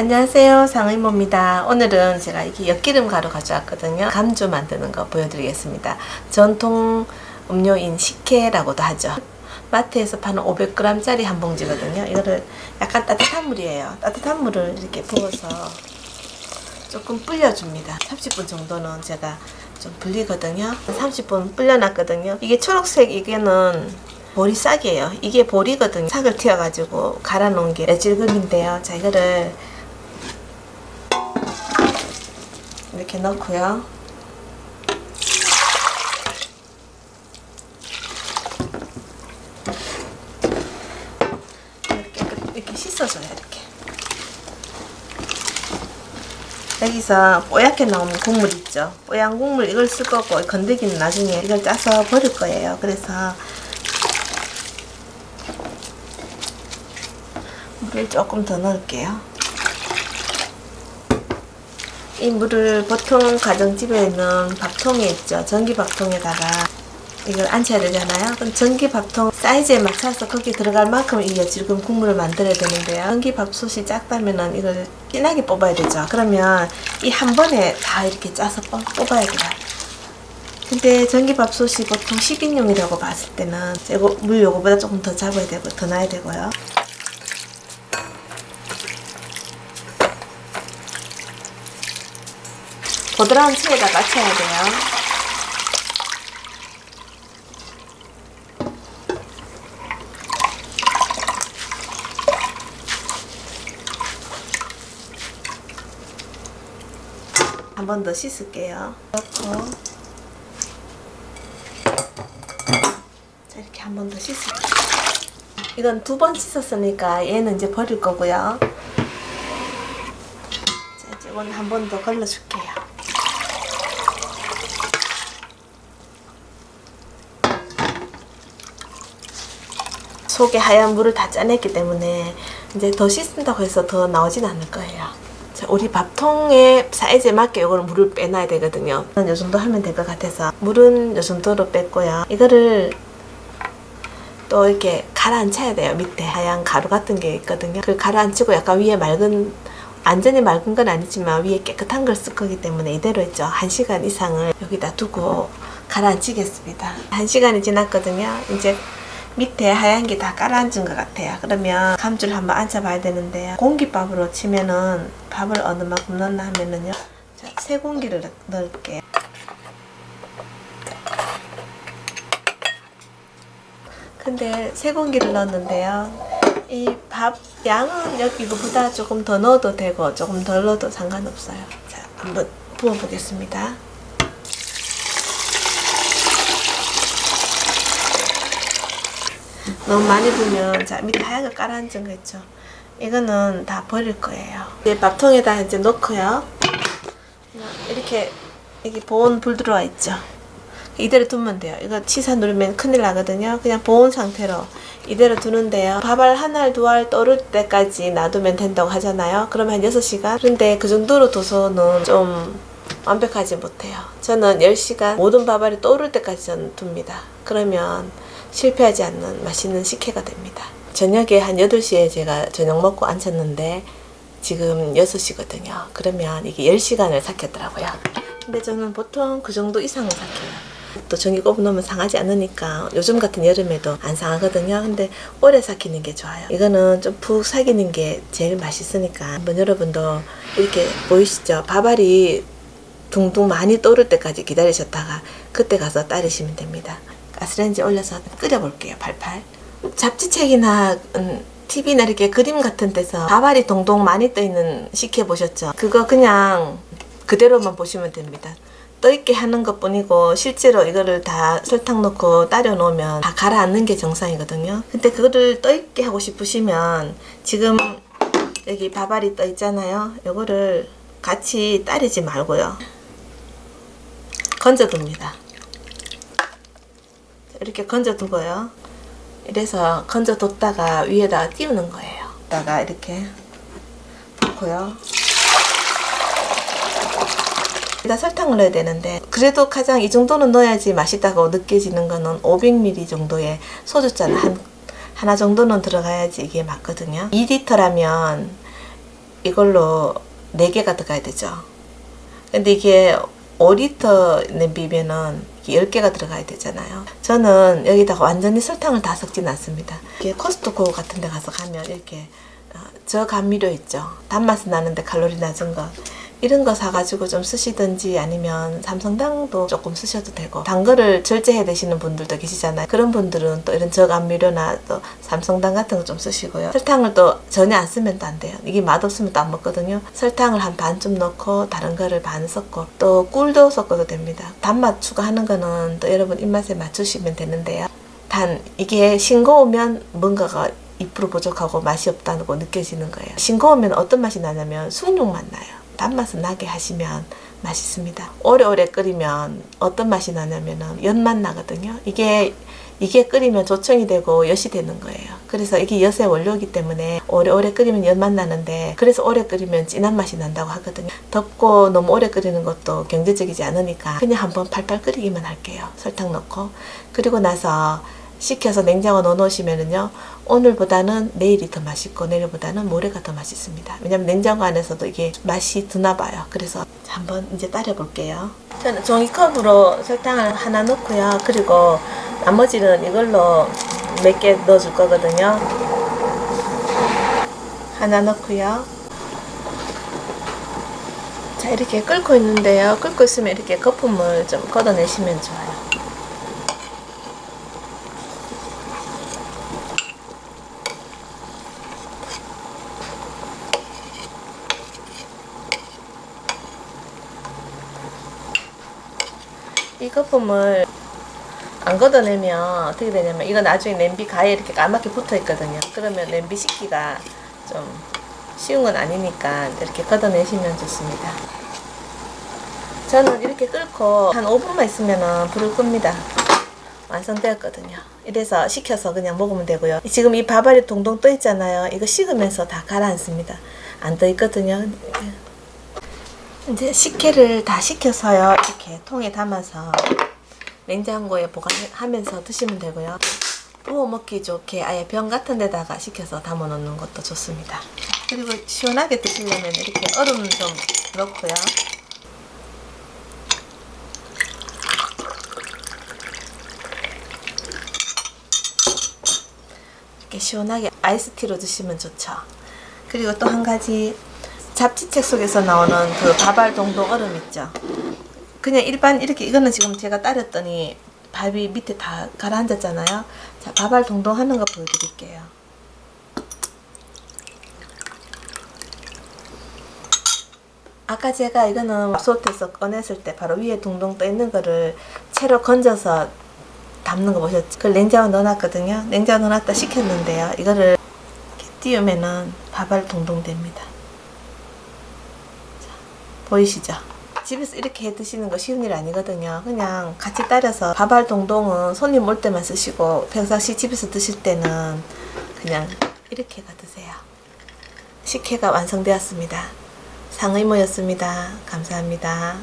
안녕하세요. 상의모입니다. 오늘은 제가 이렇게 엿기름 가루 가져왔거든요. 감주 만드는 거 보여드리겠습니다. 전통 음료인 식혜라고도 하죠. 마트에서 파는 500g 짜리 한 봉지거든요. 이거를 약간 따뜻한 물이에요. 따뜻한 물을 이렇게 부어서 조금 불려줍니다. 30분 정도는 제가 좀 불리거든요. 30분 불려놨거든요. 이게 초록색 이게는 보리싹이에요. 이게 보리거든요. 싹을 튀어가지고 갈아 놓은 게 애질금인데요. 자 이거를 이렇게 넣고요. 이렇게, 이렇게 씻어줘요. 이렇게. 여기서 뽀얗게 나오는 국물 있죠. 뽀얀 국물 이걸 쓸 거고 건더기는 나중에 이걸 짜서 버릴 거예요. 그래서 물을 조금 더 넣을게요. 이 물을 보통 가정집에 있는 밥통에 있죠. 전기 밥통에다가 이걸 앉혀야 되잖아요. 그럼 전기 밥통 사이즈에 맞춰서 거기 들어갈 만큼 이 지금 국물을 만들어야 되는데요. 전기 밥솥이 작다면은 이걸 진하게 뽑아야 되죠. 그러면 이 한 번에 다 이렇게 짜서 뽑아야 돼요. 근데 전기밥솥이 보통 10인용이라고 봤을 때는 이거 물 요거보다 조금 더 잡아야 되고 더 놔야 되고요. 보드라운 체에다 맞춰야 돼요. 한 번 더 씻을게요. 넣고 자 이렇게 한 번 더 씻을게요. 이건 두 번 씻었으니까 얘는 이제 버릴 거고요. 자 이제 이건 한 번 더 걸러줄게요. 속에 하얀 물을 다 짜냈기 때문에 이제 더 씻는다고 해서 더 나오진 않을 거예요. 자, 우리 밥통의 사이즈에 맞게 이걸 물을 빼놔야 되거든요. 이 정도 하면 될 것 같아서 물은 이 정도로 뺐고요. 이거를 또 이렇게 가라앉혀야 돼요. 밑에 하얀 가루 같은 게 있거든요. 그걸 가라앉히고 약간 위에 맑은 완전히 맑은 건 아니지만 위에 깨끗한 걸 쓸 거기 때문에 이대로 있죠. 1시간 이상을 여기다 두고 가라앉히겠습니다. 1시간이 지났거든요. 이제 밑에 하얀 게 다 깔아앉은 것 같아요. 그러면 감줄 한번 앉아봐야 되는데요. 공기밥으로 치면은 밥을 어느 만큼 넣나 하면은요. 자, 세 공기를 넣을게요. 근데 세 공기를 넣었는데요. 이 밥 양은 여기 이거보다 조금 더 넣어도 되고 조금 덜 넣어도 상관없어요. 자, 한번 부어보겠습니다. 너무 많이 부으면 자 밑에 거 깔아앉은 거 있죠? 이거는 다 버릴 거예요. 이제 밥통에다 이제 넣고요. 이렇게 여기 보온 불 들어와 있죠? 이대로 두면 돼요. 이거 치사 누르면 큰일 나거든요. 그냥 보온 상태로 이대로 두는데요. 밥알 한 알 두 알 떠올 때까지 놔두면 된다고 하잖아요. 그러면 한 6시간? 그런데 그 정도로 둬서는 좀 완벽하지 못해요. 저는 10시간 모든 밥알이 떠오를 때까지 저는 둡니다. 그러면 실패하지 않는 맛있는 식혜가 됩니다. 저녁에 한 8시에 제가 저녁 먹고 앉았는데 지금 6시거든요. 그러면 이게 10시간을 삭혔더라고요. 근데 저는 보통 그 정도 이상을 삭혀요. 또 전기 꼽아 놓으면 상하지 않으니까 요즘 같은 여름에도 안 상하거든요. 근데 오래 삭히는 게 좋아요. 이거는 좀 푹 삭이는 게 제일 맛있으니까 한번 여러분도 이렇게 보이시죠? 밥알이 둥둥 많이 떠오를 때까지 기다리셨다가 그때 가서 따르시면 됩니다. 가스레인지 올려서 끓여볼게요. 팔팔. 잡지책이나 음, TV나 이렇게 그림 같은 데서 밥알이 동동 많이 떠있는 식혜 보셨죠? 그거 그냥 그대로만 보시면 됩니다. 떠있게 하는 것 뿐이고 실제로 이거를 다 설탕 넣고 따려 놓으면 다 가라앉는 게 정상이거든요. 근데 그거를 떠있게 하고 싶으시면 지금 여기 밥알이 떠 있잖아요. 이거를 같이 따르지 말고요. 건져둡니다. 이렇게 건져 두고요. 이래서 건져 뒀다가 위에다 띄우는 거예요. 다가 이렇게 넣고요. 일단 설탕을 넣어야 되는데 그래도 가장 이 정도는 넣어야지 맛있다고 느껴지는 거는 500ml 정도의 소주잔 한, 하나 정도는 들어가야지 이게 맞거든요. 2리터라면 이걸로 4개가 들어가야 되죠. 근데 이게 5리터 냄비면은 10개가 들어가야 되잖아요. 저는 여기다가 완전히 설탕을 다 섞진 않습니다. 이게 코스트코 같은 데 가서 가면 이렇게 어, 저감미료 있죠. 단맛이 나는데 칼로리 낮은 거. 이런 거 사가지고 좀 쓰시든지 아니면 삼성당도 조금 쓰셔도 되고 단 거를 절제해 드시는 분들도 계시잖아요. 그런 분들은 또 이런 저감미료나 또 삼성당 같은 거 좀 쓰시고요. 설탕을 또 전혀 안 쓰면 또 안 돼요. 이게 맛없으면 또 안 먹거든요. 설탕을 한 반쯤 넣고 다른 거를 반 섞고 또 꿀도 섞어도 됩니다. 단맛 추가하는 거는 또 여러분 입맛에 맞추시면 되는데요. 단 이게 싱거우면 뭔가가 2% 부족하고 맛이 없다는 거 느껴지는 거예요. 싱거우면 어떤 맛이 나냐면 숭늉 맛 나요. 단맛을 나게 하시면 맛있습니다. 오래오래 끓이면 어떤 맛이 나냐면은 연맛 나거든요. 이게 이게 끓이면 조청이 되고 엿이 되는 거예요. 그래서 이게 엿의 원료이기 때문에 오래오래 끓이면 연맛 나는데 그래서 오래 끓이면 진한 맛이 난다고 하거든요. 덥고 너무 오래 끓이는 것도 경제적이지 않으니까 그냥 한번 팔팔 끓이기만 할게요. 설탕 넣고 그리고 나서 식혀서 냉장고 넣어 놓으시면은요 오늘보다는 내일이 더 맛있고 내일보다는 모레가 더 맛있습니다. 왜냐면 냉장고 안에서도 이게 맛이 드나 봐요. 그래서 한번 이제 따려 볼게요. 저는 종이컵으로 설탕을 하나 넣고요. 그리고 나머지는 이걸로 몇 개 넣어 줄 거거든요. 하나 넣고요. 자 이렇게 끓고 있는데요. 끓고 있으면 이렇게 거품을 좀 걷어내시면 좋아요 이 거품을 안 걷어내면 어떻게 되냐면 이거 나중에 냄비 가에 이렇게 까맣게 붙어 있거든요. 그러면 냄비 식기가 좀 쉬운 건 아니니까 이렇게 걷어내시면 좋습니다. 저는 이렇게 끓고 한 5분만 있으면 불을 끕니다. 완성되었거든요. 이래서 식혀서 그냥 먹으면 되고요. 지금 이 밥알이 동동 떠 있잖아요. 이거 식으면서 다 가라앉습니다. 안 떠 있거든요. 이제 식혜를 다 식혀서요. 이렇게 통에 담아서 냉장고에 보관하면서 드시면 되고요. 부어 먹기 좋게 아예 병 같은 데다가 식혀서 담아 놓는 것도 좋습니다. 그리고 시원하게 드시려면 이렇게 얼음 좀 넣고요. 이렇게 시원하게 아이스티로 드시면 좋죠. 그리고 또 한 가지 잡지책 속에서 나오는 그 밥알 동동 얼음 있죠. 그냥 일반 이렇게 이거는 지금 제가 따렸더니 밥이 밑에 다 가라앉았잖아요. 자, 밥알 동동 하는 거 보여드릴게요. 아까 제가 이거는 솥에서 꺼냈을 때 바로 위에 동동 떠 있는 거를 채로 건져서 담는 거 보셨죠? 그걸 냉장고 넣어놨거든요. 냉장고 넣어놨다 식혔는데요. 이거를 띄우면은 밥알 동동 됩니다. 보이시죠? 집에서 이렇게 해 드시는 거 쉬운 일 아니거든요. 그냥 같이 따라서 밥알 동동은 손님 올 때만 쓰시고 평상시 집에서 드실 때는 그냥 이렇게 가 드세요. 식혜가 완성되었습니다. 상의모였습니다. 감사합니다.